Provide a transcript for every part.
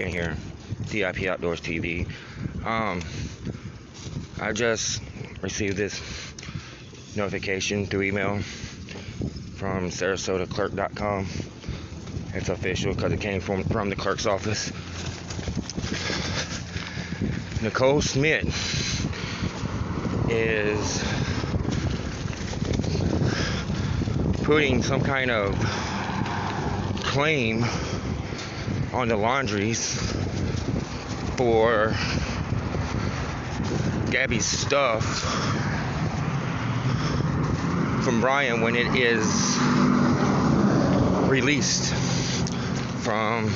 in here, DIP Outdoors TV. Um, I just received this notification through email from SarasotaClerk.com. It's official because it came from from the clerk's office. Nicole Smith is putting some kind of claim on the Laundries for Gabby's stuff from Brian when it is released from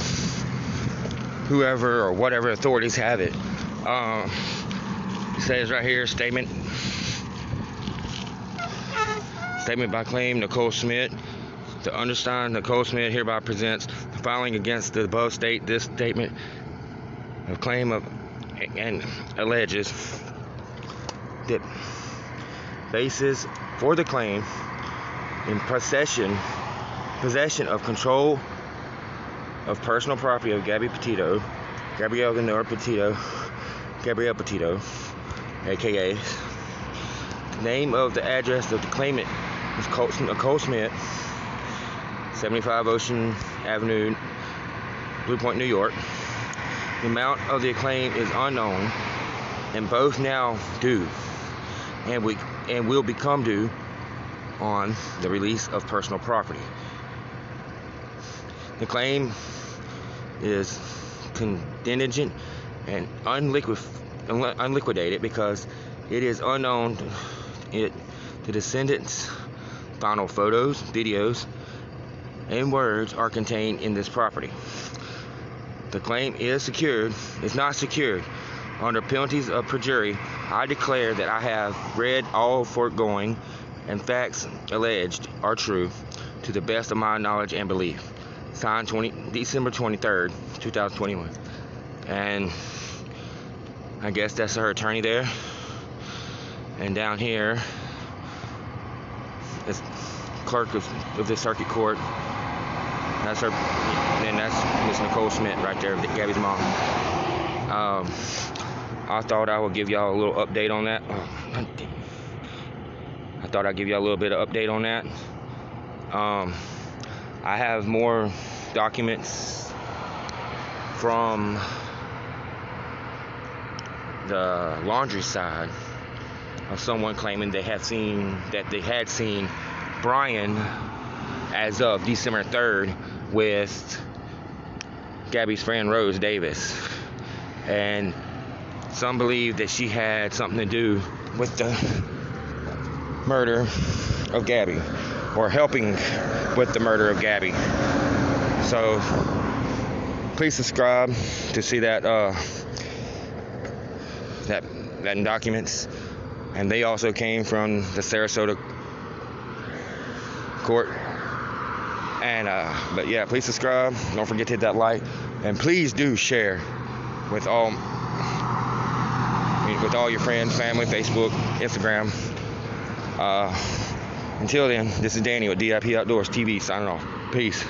whoever or whatever authorities have it. Um, it says right here statement statement by claim Nicole Smith. To understand, Nicole Smith hereby presents the filing against the above state this statement of claim of and alleges that basis for the claim in possession possession of control of personal property of Gabby Petito, Gabrielle Ganor Petito, Gabrielle Petito, aka name of the address of the claimant is Nicole Smith, 75 Ocean Avenue, Blue Point, New York. The amount of the claim is unknown, and both now due, and we and will become due on the release of personal property. The claim is contingent and unliquid, unliquidated because it is unknown it the descendants final photos videos and words are contained in this property. The claim is secured is not secured. Under penalties of perjury i declare that i have read all foregoing and facts alleged are true to the best of my knowledge and belief. Signed 20 december 23rd 2021 and i guess that's her attorney there. And down here, is clerk of, of the circuit court. That's her, and that's Miss Nicole Schmidt right there, Gabby's mom. Um, I thought I would give y'all a little update on that. I thought I'd give y'all a little bit of update on that. Um, I have more documents from the Laundrie side of someone claiming they had seen that they had seen Brian as of December 3rd with Gabby's friend Rose Davis. And some believe that she had something to do with the murder of Gabby or helping with the murder of Gabby. So please subscribe to see that uh, that that documents and they also came from the Sarasota court. And uh, but yeah, please subscribe. Don't forget to hit that like, and please do share with all with all your friends, family, Facebook, Instagram. Uh, until then, this is Danny with DIP Outdoors TV signing off. Peace.